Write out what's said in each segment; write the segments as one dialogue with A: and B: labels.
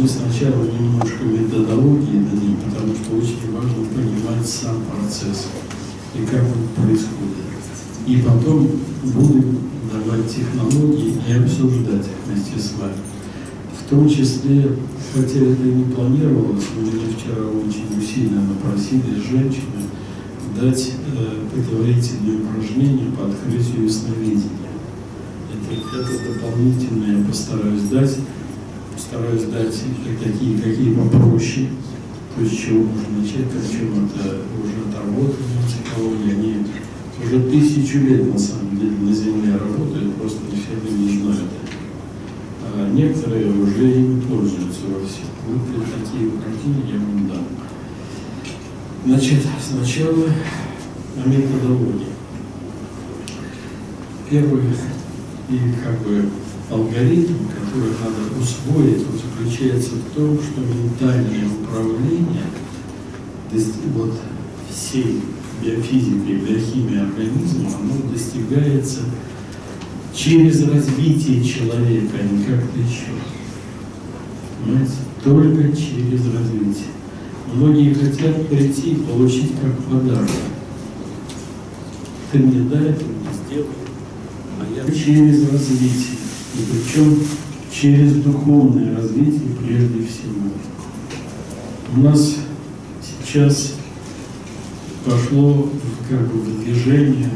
A: мы сначала немножко методологии дадим, потому что очень важно понимать сам процесс и как он происходит. И потом будем давать технологии и обсуждать их вместе с вами. В том числе, хотя это и не планировалось, но меня вчера очень усиленно просили женщины дать э, предварительные упражнения по открытию ясновидения. Это, это дополнительное я постараюсь дать, постараюсь дать такие, какие попроще, то есть чего можно начать, причем это уже отработанная психология, они уже тысячу лет на самом деле на Земле работают, просто не все люди знают это. А некоторые уже ими пользуются во всех. Вот такие упражнения я вам дам. Значит, сначала о методологии. Первый и как бы алгоритм, который надо усвоить, он заключается в том, что ментальное управление вот всей биофизикой, биохимией организма, оно достигается через развитие человека, а не как-то еще. Понимаете? Только через развитие. Многие хотят прийти и получить как подарок. Ты мне дай, ты мне сделай. А я через развитие. И причем через духовное развитие прежде всего. У нас сейчас пошло как бы в движение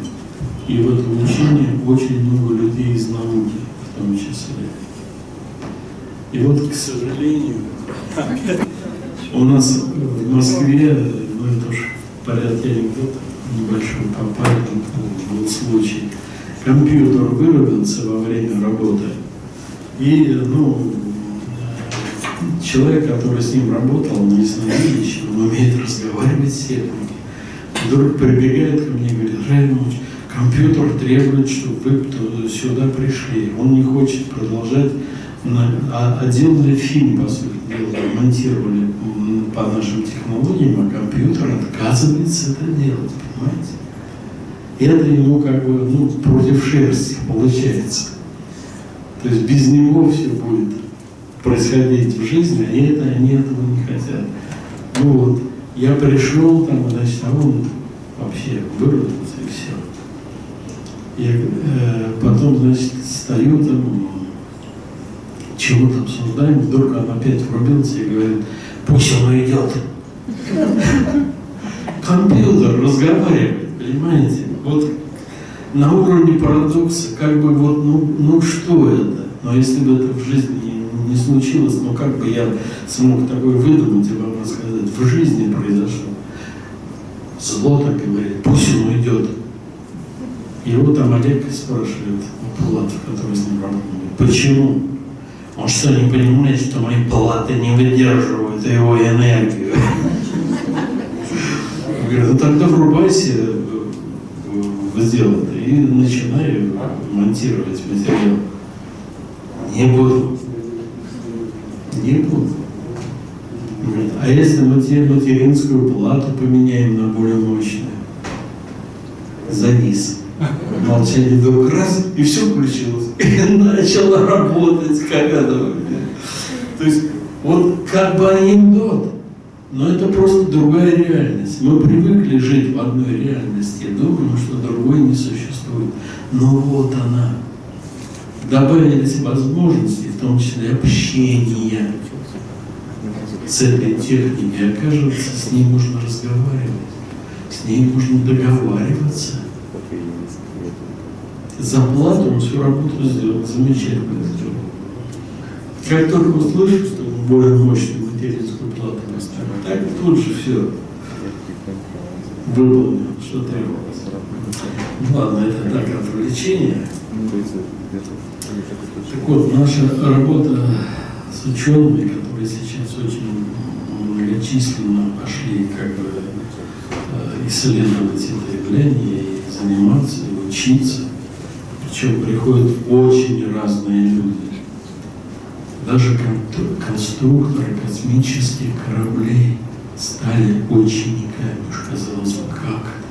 A: и в это учение очень много людей из науки в том числе. И вот, к сожалению, у нас в Москве, ну это уж порядке анекдота, небольшой попали, был случай. Компьютер вырубился во время работы, и, ну, человек, который с ним работал, не ясновидящий, он умеет разговаривать с техникой вдруг прибегает ко мне и говорит, Раймонович, компьютер требует, чтобы вы сюда пришли. Он не хочет продолжать. А, а делали фильм, по сути дела, монтировали по нашим технологиям, а компьютер отказывается это делать, понимаете? Это ему как бы ну, против шерсти получается. То есть без него все будет происходить в жизни, а это они этого не хотят. Ну вот. Я пришел, там, значит, а он вообще вырвался и все. Я э, потом, значит, стою там, чего-то обсуждаем, вдруг он опять врубился и говорит, пусть он идет. Компьютер разговаривает, понимаете? Вот на уровне парадокса, как бы вот, ну, ну что это? Но если бы это в жизни не случилось, но как бы я смог такое выдумать и вам рассказать, в жизни произошло. Зло так говорит, пусть он уйдет. Его там Олег спрашивает, Пулатов, который с ним работает, почему? Он что, не понимает, что мои палаты не выдерживают его энергию? Говорит, ну тогда врубайся в дело и начинай монтировать материал. Не буду не буду. А если мы материнскую плату поменяем на более мощную? Завис. Молчание вдруг раз, и все включилось. И начало работать, как это. То есть, вот как бы анекдот, но это просто другая реальность. Мы привыкли жить в одной реальности, думаем, что другой не существует. Но вот она добавились возможности, в том числе общения с этой техникой. Оказывается, с ней можно разговаривать, с ней можно договариваться. За плату он всю работу сделал, замечательно сделал. Как только услышал, что более мощную материнскую наставил, так тут же все выполнил, что требовалось. Ладно, это так, отвлечение. Так вот, наша работа с учеными, которые сейчас очень многочисленно пошли как бы э, исследовать это явление и заниматься, и учиться. Причем приходят очень разные люди. Даже конструкторы космических кораблей стали учениками, уж казалось бы, как это.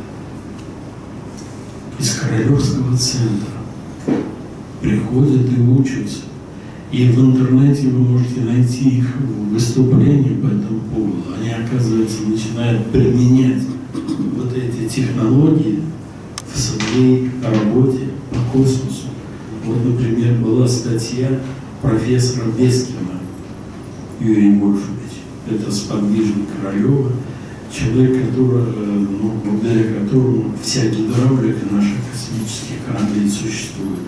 A: Из Королевского центра приходят и учатся. И в интернете вы можете найти их выступления по этому поводу. Они, оказывается, начинают применять вот эти технологии в своей работе по космосу. Вот, например, была статья профессора Бескина Юрия Вольфовича. Это сподвижник Королева, человек, который, э, ну, благодаря которому вся гидравлика наших космических кораблей существует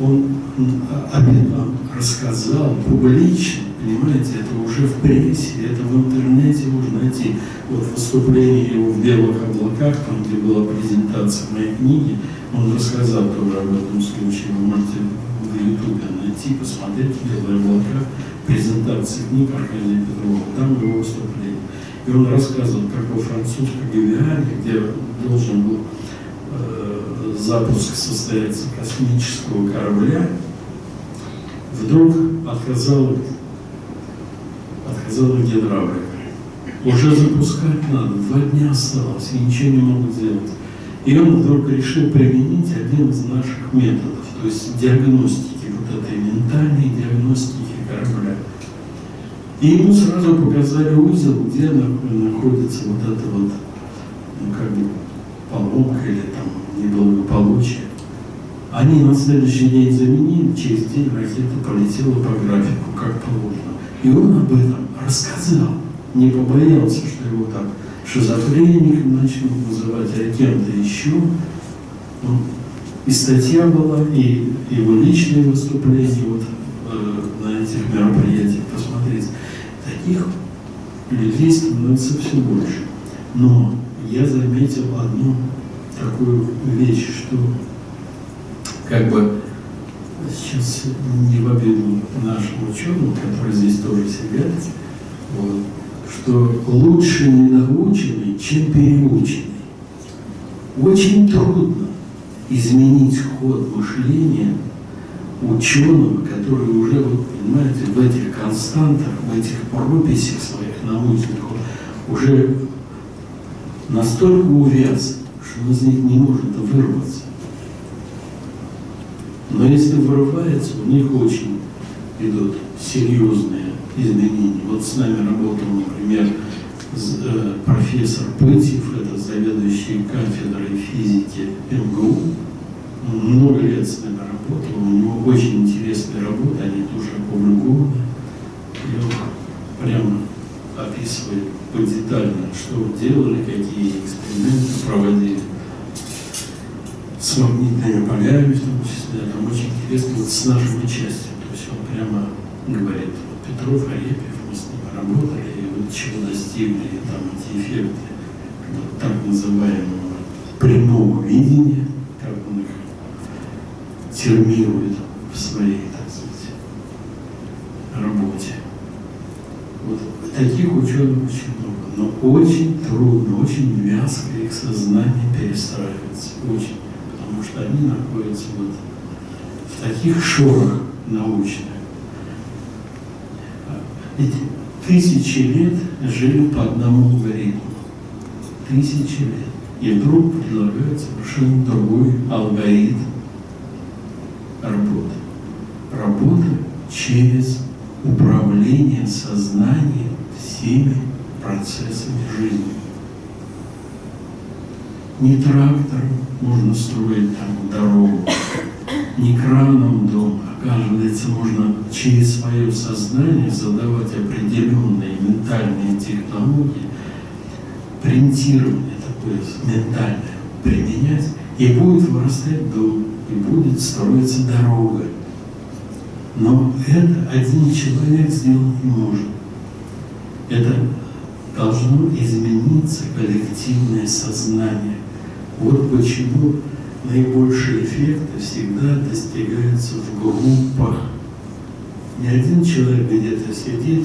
A: он об этом рассказал публично, понимаете, это уже в прессе, это в интернете можно найти. Вот выступление его в «Белых облаках», там, где была презентация моей книги, он рассказал тоже об этом случае. Вы можете в Ютубе найти, посмотреть «Белые облака», презентации книг Аркадия Петрова, там его выступление. И он рассказывал, как во французской Гавиане, где должен был запуск состоится космического корабля, вдруг отказала, отказала гидравлика. Уже запускать надо, два дня осталось, и ничего не могут сделать. И он вдруг решил применить один из наших методов, то есть диагностики, вот этой ментальной диагностики корабля. И ему сразу показали узел, где находится вот эта вот, ну как бы, поломка или там неблагополучия. Они на следующий день заменили, через день ракета полетела по графику, как положено. И он об этом рассказал, не побоялся, что его так шизофреник начнут называть, а кем-то еще. Ну, и статья была, и его личные выступления вот, э, на этих мероприятиях. Посмотрите, таких людей становится все больше. Но я заметил одну такую вещь, что как бы сейчас не в обиду нашим ученым, которые здесь тоже сидят, вот, что лучше ненаученный, чем переученный. Очень трудно изменить ход мышления ученого, который уже, вот, понимаете, в этих константах, в этих прописях своих научных, уже настолько увяз, он из них не может вырваться. Но если вырывается, у них очень идут серьезные изменения. Вот с нами работал, например, профессор Пытьев, это заведующий кафедрой физики МГУ. Он много лет с нами работал, у него очень интересные работы, они тоже опубликованы. И он прямо описывает подетально, что делали, какие эксперименты проводили с магнитными полями, в том числе, там очень интересно вот с нашим участием. То есть он прямо говорит, вот Петров, Арепьев, мы с ними работали, чего достигли там эти эффекты вот, так называемого прямого видения, как он их термирует в своей, так сказать, работе. Вот таких ученых очень много, но очень трудно, очень вязко их сознание перестраивается, очень потому что они находятся вот в таких шорах научных. Тысячи лет жили по одному алгоритму. Тысячи лет. И вдруг предлагают совершенно другой алгоритм работы. Работа через управление сознанием всеми процессами жизни. Не трактором, можно строить там дорогу, не краном дом, оказывается, можно через свое сознание задавать определенные ментальные технологии, принтирование такое ментальное применять, и будет вырастать дом, и будет строиться дорога. Но это один человек сделать не может. Это должно измениться коллективное сознание. Вот почему наибольшие эффекты всегда достигаются в группах. Не один человек где-то сидит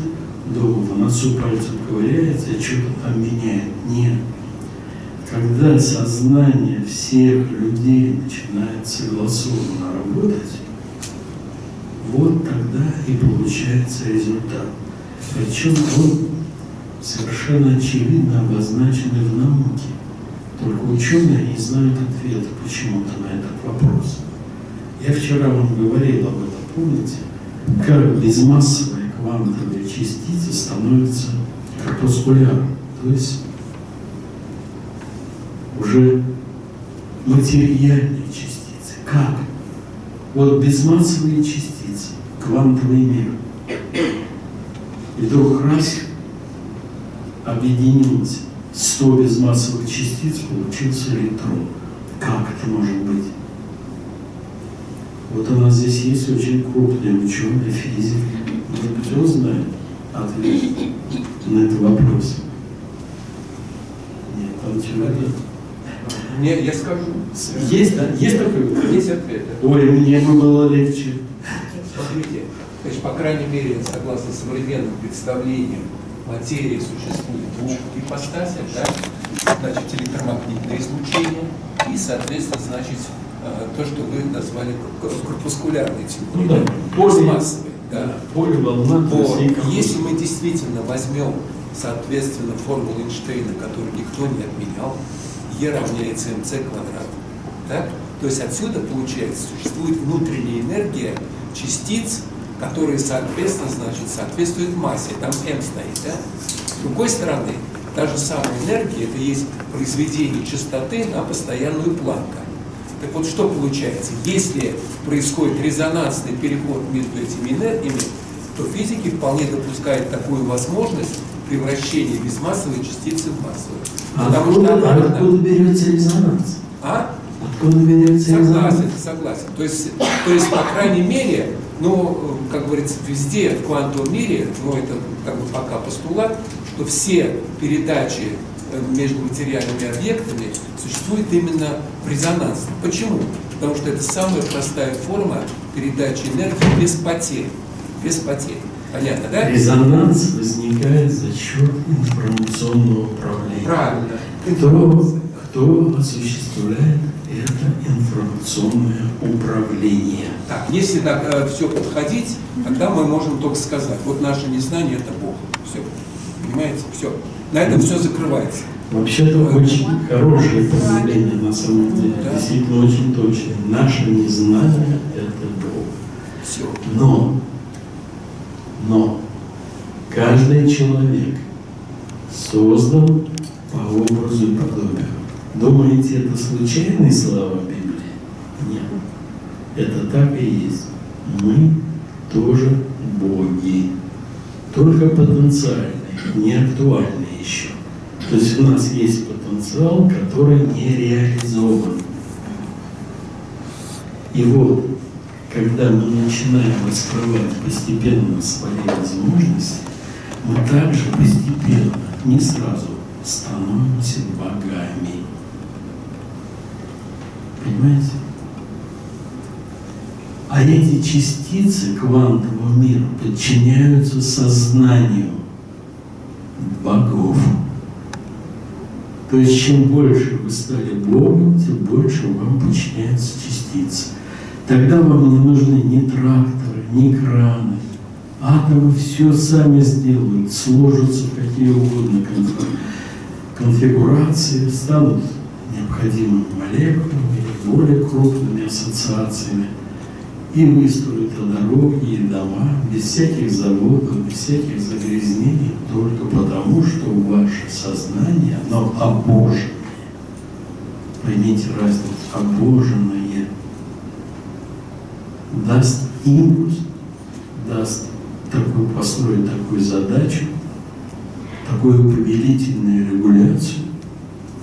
A: дома, в носу пальцем ковыряется и что-то там меняет. Нет. Когда сознание всех людей начинает согласованно работать, вот тогда и получается результат. Причем он совершенно очевидно обозначенный в науке. Только ученые не знают ответа почему-то на этот вопрос. Я вчера вам говорил об этом, помните, как безмассовая квантовая частица становится корпускулярной, то есть уже материальные частицы. Как? Вот безмассовые частицы, квантовый мир. И вдруг раз объединилось 100 безмассовых частиц, получился электрон. Как это может быть? Вот у нас здесь есть очень крупные ученые, физики. Может быть, он знает ответ на этот вопрос. Нет, там человек.
B: Не, я скажу.
A: Есть, да? Есть такой?
B: Есть ответ.
A: Ой, мне бы было легче.
B: Смотрите, значит, по крайней мере, согласно современным представлениям, материи существует двух ипостасях, да? значит, электромагнитное излучение и, соответственно, значит, э, то, что вы назвали корпускулярной
A: Ну
B: теорией,
A: да, поле,
B: массовой. Да.
A: поле волна. то
B: Если мы действительно возьмем, соответственно, формулу Эйнштейна, которую никто не отменял, Е равняется МЦ квадрат. Так? То есть отсюда, получается, существует внутренняя энергия частиц, которые, соответственно, значит, соответствуют массе. Там М стоит. Да? С другой стороны, та же самая энергия, это есть произведение частоты на постоянную планку. Так вот, что получается? Если происходит резонансный переход между этими энергиями, то физики вполне допускают такую возможность превращения безмассовой частицы в массовую.
A: А
B: Потому
A: откуда,
B: что она
A: а откуда берется резонанс?
B: А?
A: Откуда берется
B: Согласен,
A: резонанс?
B: согласен. То есть, то есть, по крайней мере, ну, э, как говорится, везде в квантовом мире, ну, это как бы пока постулат, что все передачи э, между материальными объектами существуют именно в резонансе. Почему? Потому что это самая простая форма передачи энергии без потерь. Без потерь. Понятно, да?
A: Резонанс возникает за счет информационного управления.
B: Правильно.
A: Кто, кто осуществляет информационное управление?
B: Так, если так все подходить, тогда мы можем только сказать, вот наше незнание это Бог. Все. Понимаете? Все. На этом все закрывается.
A: Вообще-то очень хорошее определение на самом деле,
B: Да.
A: действительно очень точное. Наше незнание – это Бог.
B: Все.
A: Но, но каждый человек создан по образу и подобию. Думаете, это случайные слова. Это так и есть. Мы тоже боги. Только потенциальные, не актуальные еще. То есть у нас есть потенциал, который не реализован. И вот, когда мы начинаем раскрывать постепенно свои возможности, мы также постепенно, не сразу, становимся богами. Понимаете? А эти частицы квантового мира подчиняются сознанию богов. То есть, чем больше вы стали Богом, тем больше вам подчиняются частицы. Тогда вам не нужны ни тракторы, ни краны. Атомы все сами сделают, сложатся какие угодно конфи- конфигурации, станут необходимыми молекулами или более крупными ассоциациями и выстроят и дороги, и дома, без всяких заводов, без всяких загрязнений, только потому, что ваше сознание, оно обоженное. Поймите разницу, обоженное даст импульс, даст такую, построить такую задачу, такую повелительную регуляцию,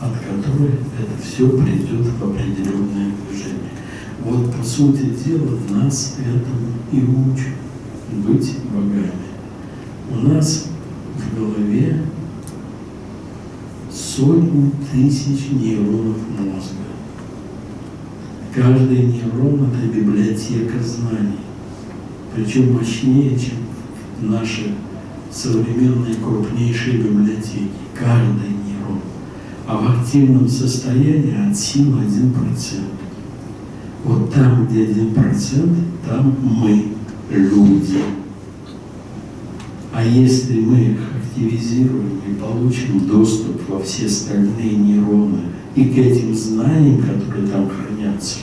A: от которой это все придет в определенное движение. Вот, по сути дела, нас этому и учат быть богами. У нас в голове сотни тысяч нейронов мозга. Каждый нейрон – это библиотека знаний. Причем мощнее, чем наши современные крупнейшие библиотеки. Каждый нейрон. А в активном состоянии от силы 1%. Вот там, где 1%, там мы, люди. А если мы их активизируем и получим доступ во все остальные нейроны и к этим знаниям, которые там хранятся,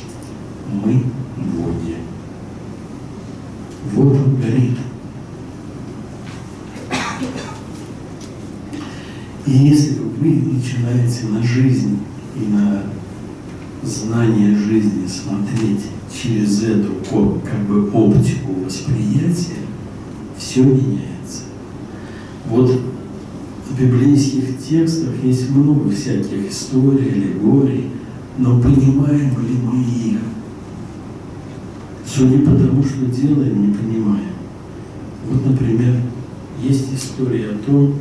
A: мы боги. Вот он. И если вы начинаете на жизнь и на знание жизни смотреть через эту как бы оптику восприятия, все меняется. Вот в библейских текстах есть много всяких историй, аллегорий, но понимаем ли мы их? Судя по тому, что делаем, не понимаем. Вот, например, есть история о том,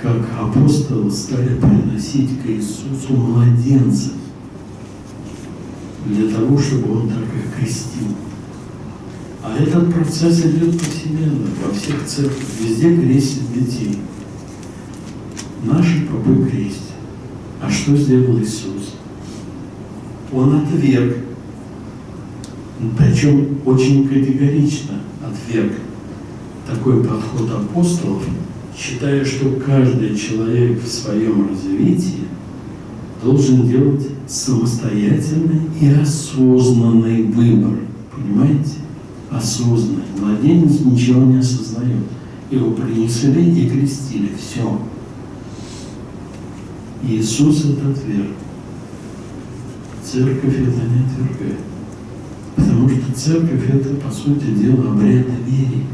A: как апостолы стали приносить к Иисусу младенцев для того, чтобы он так их крестил. А этот процесс идет повсеместно, во всех церквях, везде крестят детей. Наши попы крестят. А что сделал Иисус? Он отверг, причем очень категорично отверг такой подход апостолов, считая, что каждый человек в своем развитии должен делать самостоятельный и осознанный выбор. Понимаете? Осознанный. Младенец ничего не осознает. Его принесли и крестили. Все. Иисус это отверг. Церковь это не отвергает. Потому что церковь это, по сути дела, обряд веры.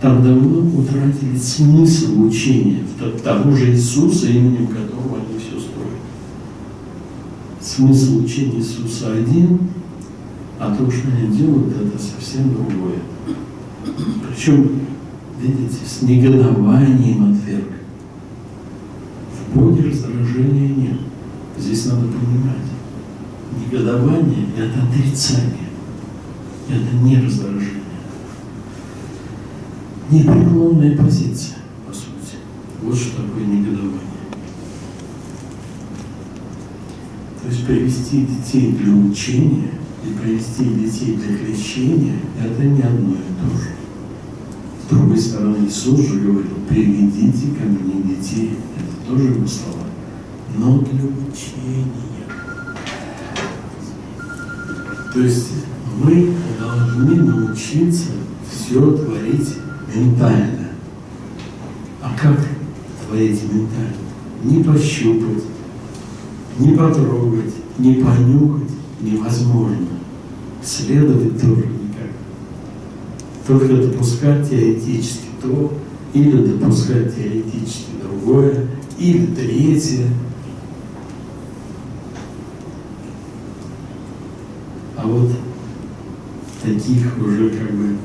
A: Там давно утратили смысл учения того же Иисуса, именем которого они все. Смысл учения Иисуса один, а то, что они делают, это совсем другое. Причем, видите, с негодованием отверг. В Боге раздражения нет. Здесь надо понимать. Негодование – это отрицание. Это не раздражение. Непреклонная позиция, по сути. Вот что такое негодование. То есть привести детей для учения и привести детей для крещения – это не одно и то же. С другой стороны, Иисус же говорил, приведите ко мне детей. Это тоже его слова. Но для учения. То есть мы должны научиться все творить ментально. А как творить ментально? Не пощупать, не потрогать, не понюхать невозможно. Следовать тоже никак. Только допускать теоретически то, или допускать теоретически другое, или третье. А вот таких уже как бы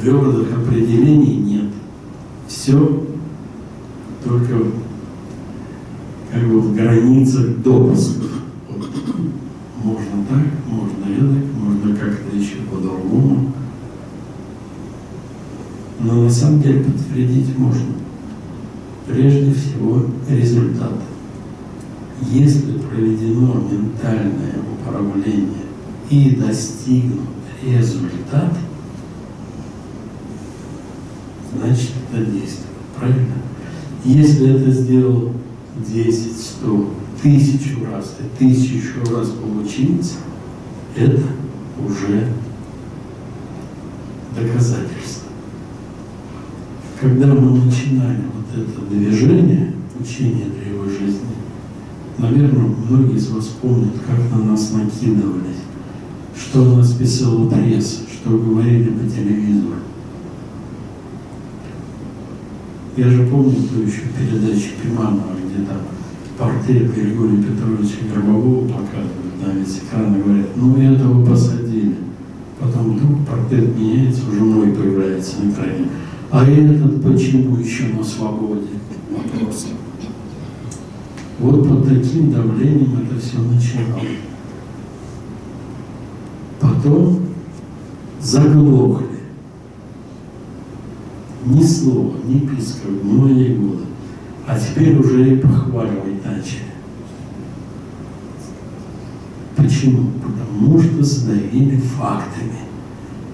A: твердых определений нет. Все только как бы в границах допусков. Вот. Можно так, можно эдак, можно как-то еще по-другому. Но на самом деле подтвердить можно. Прежде всего результат. Если проведено ментальное управление и достигнут результат – значит это действует. Правильно? Если это сделал 10, 100, тысячу раз, и тысячу раз получилось, это уже доказательство. Когда мы начинали вот это движение, учение древой жизни, наверное, многие из вас помнят, как на нас накидывались, что у нас писала пресса, что говорили по телевизору. Я же помню ту еще передачу Пиманова, где там портрет Григория Петровича Гробового показывают на весь экран и говорят, ну этого посадили. Потом вдруг портрет меняется, уже мой появляется на экране. А этот почему еще на свободе? Вопрос. Вот под таким давлением это все начиналось. Потом заглохли ни слова, ни писка многие годы. А теперь уже и похваливать начали. Почему? Потому что задавили фактами.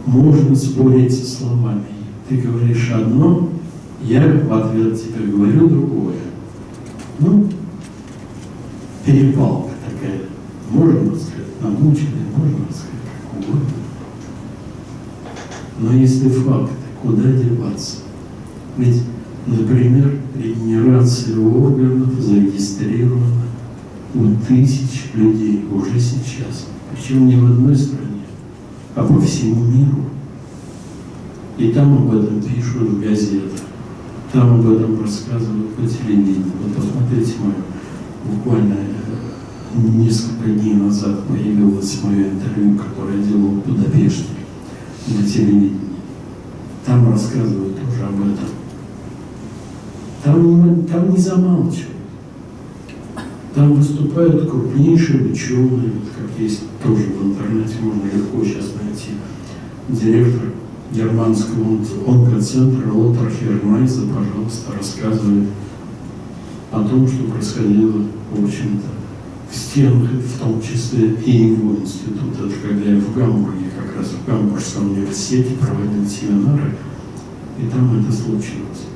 A: Можно спорить со словами. Ты говоришь одно, я в ответ тебе говорю другое. Ну, перепалка такая. Можно сказать, намучили, можно сказать, как Но если факты, куда деваться? Ведь, например, регенерация органов зарегистрирована у тысяч людей уже сейчас. Причем не в одной стране, а по всему миру. И там об этом пишут в газетах, там об этом рассказывают по телевидению. Вот посмотрите мое, буквально э, несколько дней назад появилось мое интервью, которое я делал в Будапеште на телевидении. Там рассказывают тоже об этом. Там, там не замалчивают. Там выступают крупнейшие ученые, как есть тоже в интернете, можно легко сейчас найти, директор германского онкоцентра Лотар Хермайза, пожалуйста, рассказывает о том, что происходило, в общем-то, в стенах, в том числе и его института. Это когда я в Гамбурге, как раз в Гамбургском университете проводил семинары, и там это случилось.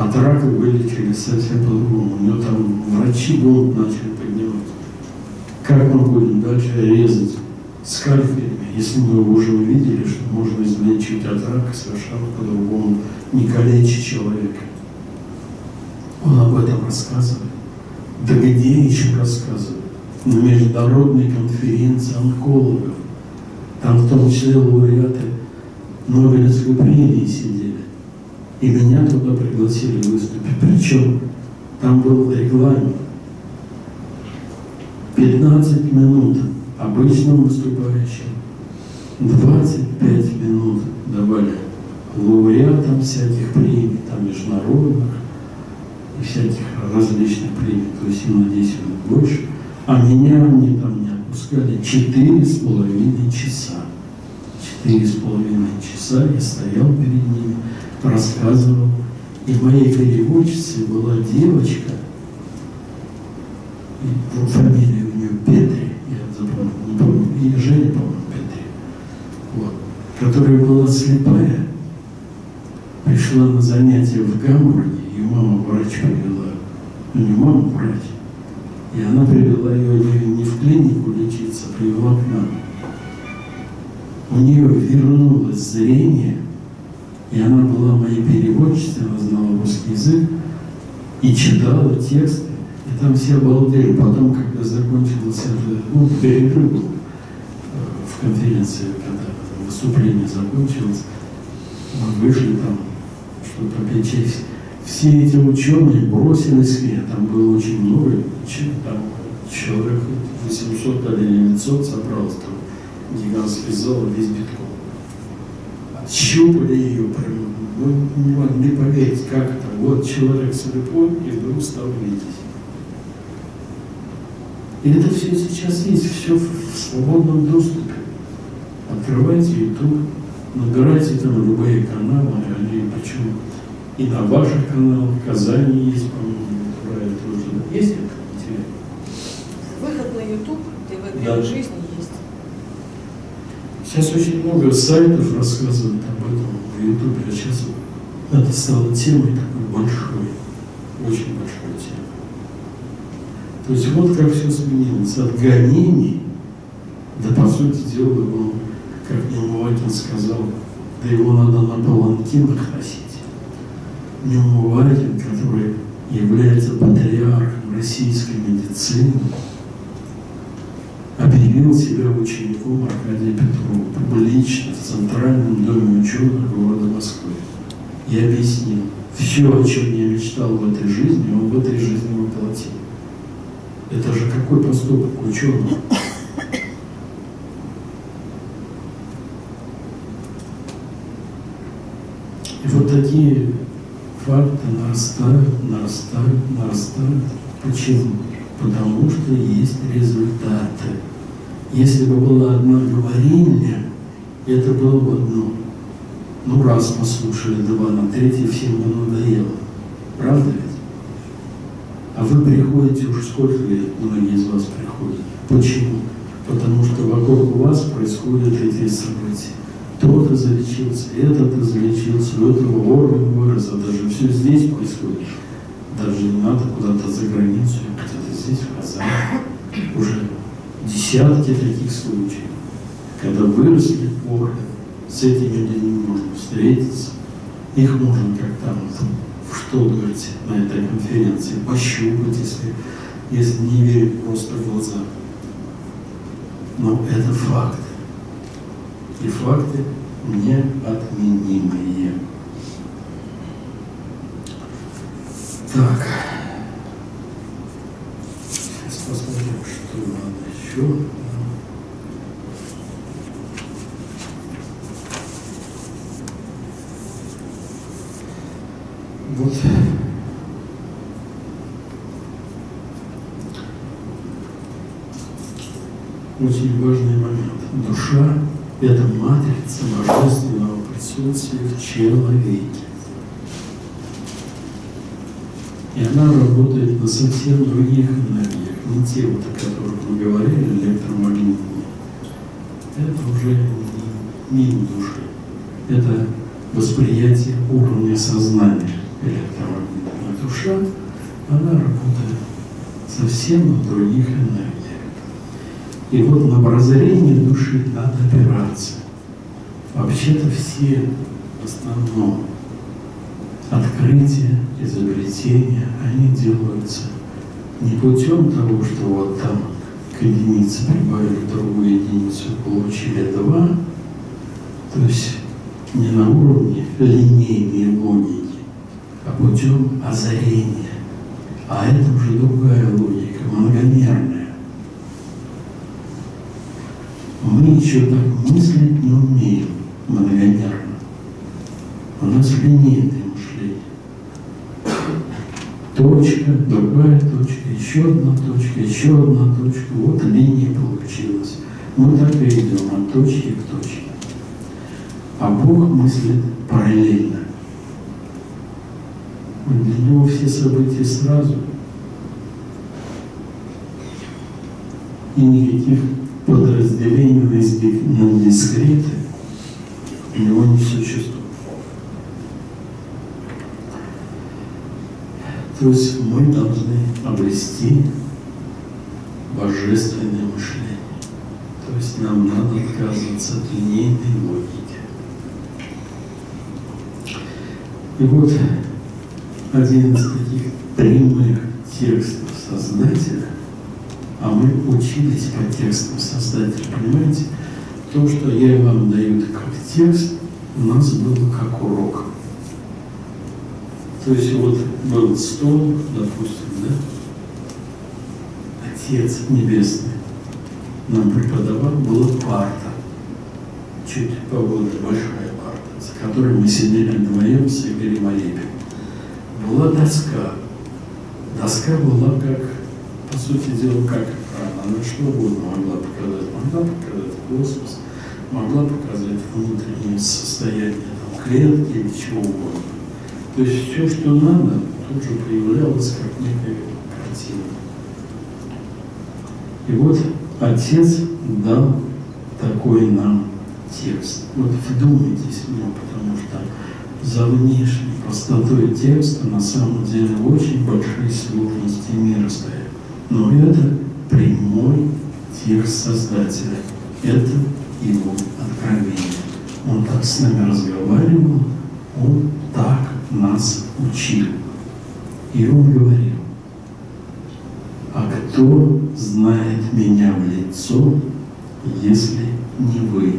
A: От рака вылечили совсем по-другому. У него там врачи бунт начали поднимать. Как мы будем дальше резать скальпелями, если мы уже увидели, что можно излечить от рака совершенно по-другому, не калечить человека. Он об этом рассказывает. Да где еще рассказывает? На международной конференции онкологов. Там в том числе лауреаты Нобелевской премии сидели. И меня туда пригласили выступить. Причем там был регламент. 15 минут обычным выступающим, 25 минут давали лауреатам всяких премий, там международных и всяких различных премий, то есть им на 10 минут больше. А меня они там не отпускали 4,5 часа. Четыре с половиной часа я стоял перед ними, рассказывал. И моей переводчицей была девочка, и фамилия у нее Петри, я запомнил, не помню, и Женя, по-моему, Петри, вот, которая была слепая, пришла на занятия в Гамбурге, ее мама врач привела, ну не мама врач, и она привела ее не в клинику лечиться, а привела к нам. У нее вернулось зрение, и она была моей переводчицей, она знала русский язык, и читала тексты, и там все обалдели. Потом, когда закончилось это, ну, перерыв э, в конференции, когда выступление закончилось, мы вышли там, чтобы попить честь. Все эти ученые бросились ней, там было очень много, там человек 800 или 900 собралось, там гигантский зал весь битком. Щупали ее прям, ну, не могли поверить, как это. Вот человек слепой, и вдруг стал видеть. И это все сейчас есть, все в свободном доступе. Открывайте YouTube, набирайте там любые каналы, они почему и на ваших каналах, в Казани есть, по-моему, тоже. Есть это? Интересно.
C: Выход на YouTube, ТВ
A: Да.
C: жизни.
A: Сейчас очень много сайтов рассказывают об этом в Ютубе, а сейчас это стало темой такой большой, очень большой темой. То есть вот как все сменилось. От гонений, да по сути дела, он, как Неумывакин сказал, да его надо на паланкинах носить. Неумывакин, который является патриархом российской медицины, объявил себя учеником Аркадия Петрова публично в Центральном доме ученых города Москвы. И объяснил, все, о чем я мечтал в этой жизни, он в этой жизни воплотил. Это же какой поступок ученого? И вот такие факты нарастают, нарастают, нарастают. Почему? Потому что есть результаты. Если бы была одна говорильня, это было бы одно. Ну, раз послушали, два, на третий всем бы надоело. Правда ведь? А вы приходите уже сколько лет, многие из вас приходят. Почему? Потому что вокруг вас происходят эти события. Тот излечился, этот излечился, у этого орган вырос, а даже все здесь происходит. Даже не надо куда-то за границу, где-то здесь, в Казани. Уже десятки таких случаев, когда выросли органы, с этими людьми можно встретиться, их можно как там в Штутгарте на этой конференции пощупать, если, если не верить просто в глаза. Но это факты. И факты неотменимые. Так. Сейчас посмотрим, что надо еще. Вот. Очень важный момент. Душа – это матрица божественного присутствия в человеке. И она работает на совсем других энергиях, не те, вот, о которых мы говорили, электромагнитные. Это уже не мимо души. Это восприятие уровня сознания электромагнитная душа, она работает совсем на других энергиях. И вот на прозрение души надо опираться. Вообще-то все в основном открытия, изобретения, они делаются не путем того, что вот там к единице прибавили другую единицу, получили два, то есть не на уровне линейной логики, а путем озарения. А это уже другая логика, многомерная. Мы еще так мыслить не умеем многомерно. У нас линейное мышление. Точка, другая еще одна точка, еще одна точка. Вот линия получилась. Мы так и идем от точки к точке. А Бог мыслит параллельно. Для него все события сразу. И никаких подразделений на дискреты у него не существует. То есть мы должны обрести божественное мышление. То есть нам надо отказываться от линейной логики. И вот один из таких прямых текстов Создателя, а мы учились по текстам Создателя, понимаете? То, что я вам даю как текст, у нас было как урок. То есть вот был стол, допустим, да? Отец Небесный нам преподавал, была парта, чуть побольше, большая парта, за которой мы сидели вдвоем с Игорем Арепиным была доска. Доска была как, по сути дела, как экран. Она что угодно могла показать. Могла показать космос, могла показать внутреннее состояние там, клетки или чего угодно. То есть все, что надо, тут же появлялось как некая картина. И вот Отец дал такой нам текст. Вот вдумайтесь в него, потому что за внешней простотой текста на самом деле очень большие сложности мира стоят. Но это прямой текст Создателя. Это его откровение. Он так с нами разговаривал, он так нас учил. И он говорил, а кто знает меня в лицо, если не вы?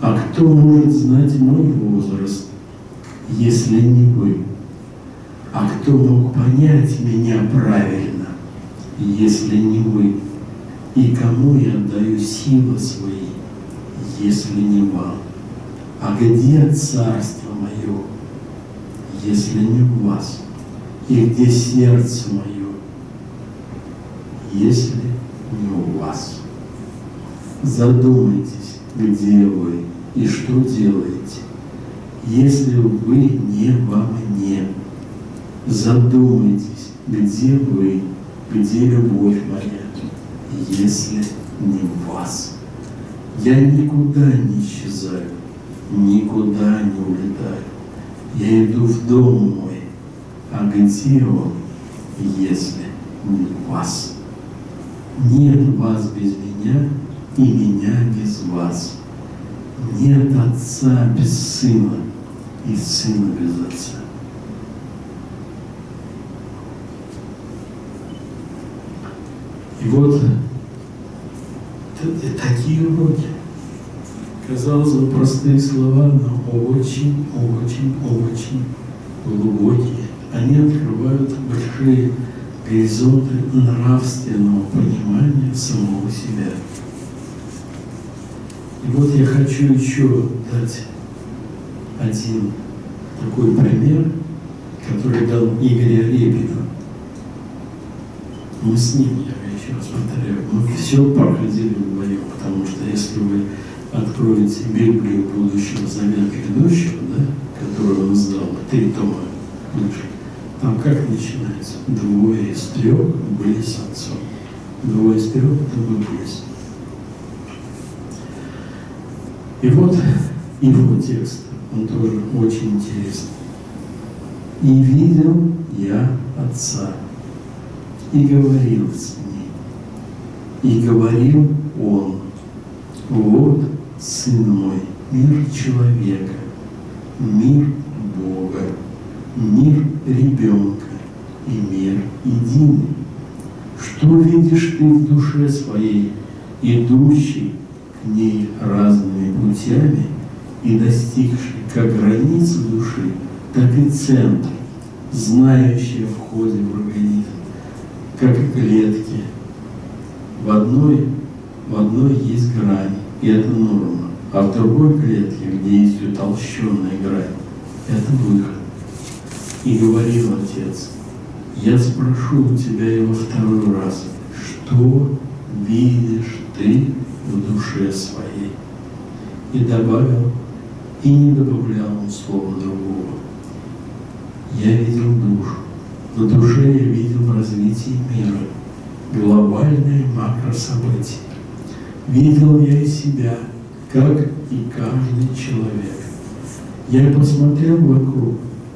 A: А кто может знать мой возраст, если не вы? А кто мог понять меня правильно, если не вы? И кому я отдаю силы свои, если не вам? А где царство мое, если не в вас? И где сердце мое, если не у вас? Задумайтесь, где вы и что делаете, если вы не во мне. Задумайтесь, где вы, где любовь моя, если не в вас. Я никуда не исчезаю, никуда не улетаю. Я иду в дом мой, а где он, если не в вас? Нет вас без меня, и меня без вас. Нет отца без сына и сына без отца. И вот такие уроки. Казалось бы, простые слова, но очень, очень, очень глубокие. Они открывают большие горизонты нравственного понимания самого себя. И вот я хочу еще дать один такой пример, который дал Игорь Репина. Мы с ним, я еще раз повторяю, мы все проходили вдвоем, потому что если вы откроете Библию будущего завета грядущего, да, которую он сдал, три тома там как начинается? Двое из трех были с отцом. Двое из трех это мы были с И вот его текст, он тоже очень интересный. «И видел я Отца, и говорил с ним, и говорил Он, вот Сын мой, мир человека, мир Бога, мир ребенка и мир единый. Что видишь ты в душе своей, идущий к ней разными путями и достигший как границы души, так и центр, знающий в входе в организм, как клетки. В одной, в одной есть грань, и это норма, а в другой клетке, где есть утолщенная грань, это выход. И говорил Отец, я спрошу у тебя его второй раз, что видишь ты в душе своей? И добавил, и не добавлял он слова другого. Я видел душу. На душе я видел развитие мира, глобальные макрособытия. Видел я и себя, как и каждый человек. Я посмотрел вокруг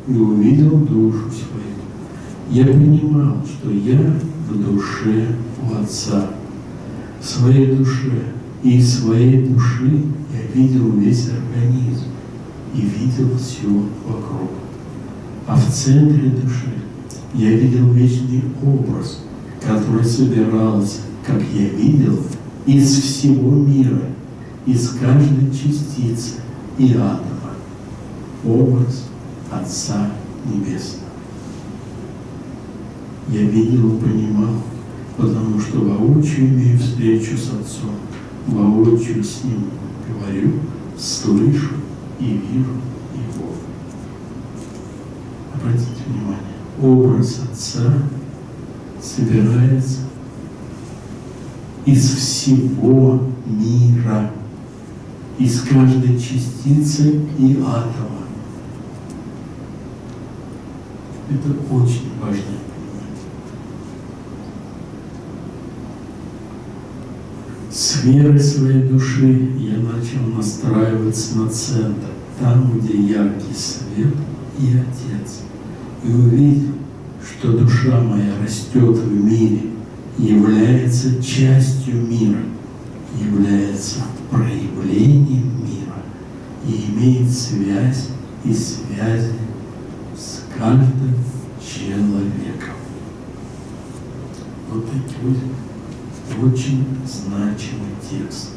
A: и увидел душу свою. Я понимал, что я в душе у Отца, в своей душе. И из своей души я видел весь организм и видел все вокруг. А в центре души я видел вечный образ, который собирался, как я видел, из всего мира, из каждой частицы и атома. Образ Отца Небесного. Я видел и понимал, потому что воочию имею встречу с Отцом, воочию с Ним говорю, слышу и вижу Его. Обратите внимание, образ Отца собирается из всего мира, из каждой частицы и атома. Это очень важно понимать. С верой своей души я начал настраиваться на центр, там, где яркий свет и Отец. И увидел, что душа моя растет в мире, является частью мира, является проявлением мира и имеет связь и связи с каждым человеком. Вот такой очень значимый текст.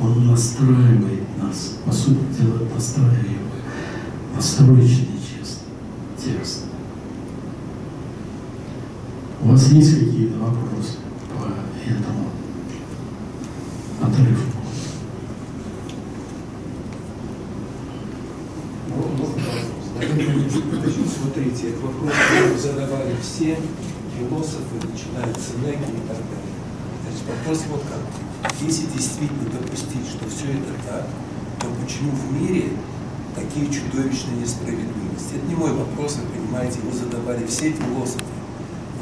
A: Он настраивает нас, по сути дела, настраивает, настроечный текст. У вас есть какие-то вопросы по этому отрывку?
B: Смотрите, этот вопрос задавали все философы, начиная с Сенеки и так далее. Значит, вопрос вот как. Если действительно допустить, что все это так, то почему в мире такие чудовищные несправедливости? Это не мой вопрос, вы понимаете, его задавали все философы.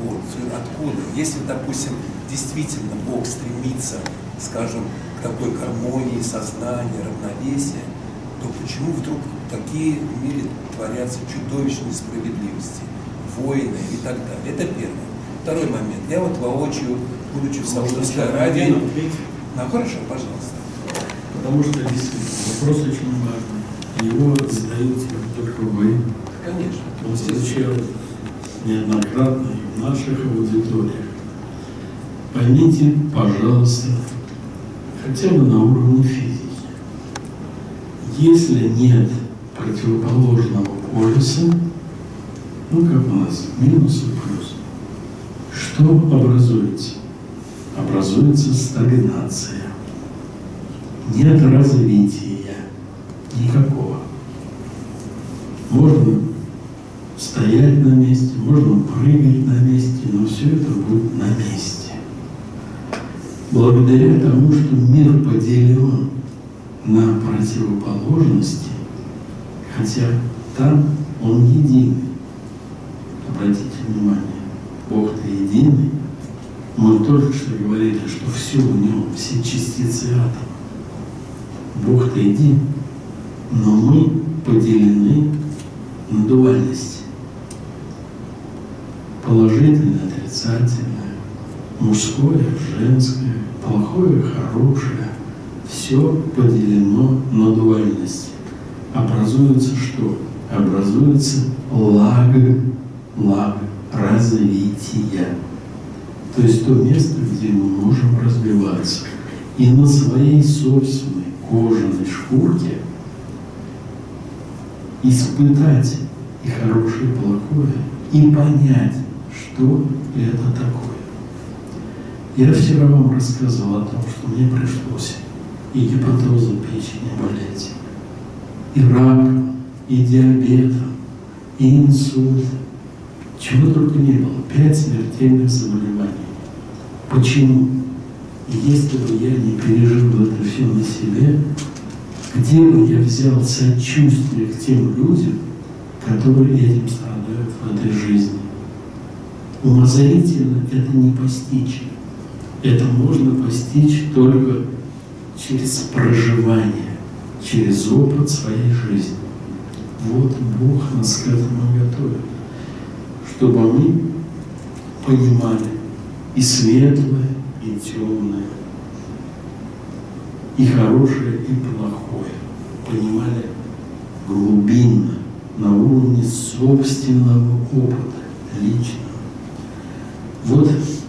B: Вот. Откуда? Если, допустим, действительно Бог стремится, скажем, к такой гармонии сознания, равновесия, то почему вдруг такие в мире творятся чудовищные справедливости, войны и так далее? Это первое. Второй момент. Я вот воочию, будучи в Саудовской Аравии... Ну, хорошо, пожалуйста.
A: Потому что действительно вопрос очень важный. Его задаете только вы.
B: Конечно.
A: Он звучал неоднократно и в наших аудиториях. Поймите, пожалуйста, хотя бы на уровне физики. Если нет противоположного полюса, ну как у нас, минус и плюс, что образуется? Образуется стагнация. Нет развития никакого. Можно стоять на месте, можно прыгать на месте, но все это будет на месте. Благодаря тому, что мир поделен на противоположности, хотя там он единый. Обратите внимание, Бог-то единый. Мы только что говорили, что все в нем, все частицы атома. Бог-то един, но мы поделены на дуальность. Положительное, отрицательное, мужское, женское, плохое, хорошее. Все поделено на дуальность. Образуется что? Образуется лаг, лаг развития. То есть то место, где мы можем развиваться. И на своей собственной кожаной шкурке испытать и хорошее, и плохое, и понять, что это такое. Я вчера вам рассказывал о том, что мне пришлось и гепатозом печени болеть, и раком, и диабетом, и инсультом. Чего только не было. Пять смертельных заболеваний. Почему? Если бы я не пережил это все на себе, где бы я взял сочувствие к тем людям, которые этим страдают в этой жизни? Умозрительно это не постичь. Это можно постичь только через проживание, через опыт своей жизни. Вот Бог нас к этому готовит, чтобы мы понимали и светлое, и темное, и хорошее, и плохое. Понимали глубинно, на уровне собственного опыта, лично. Вот.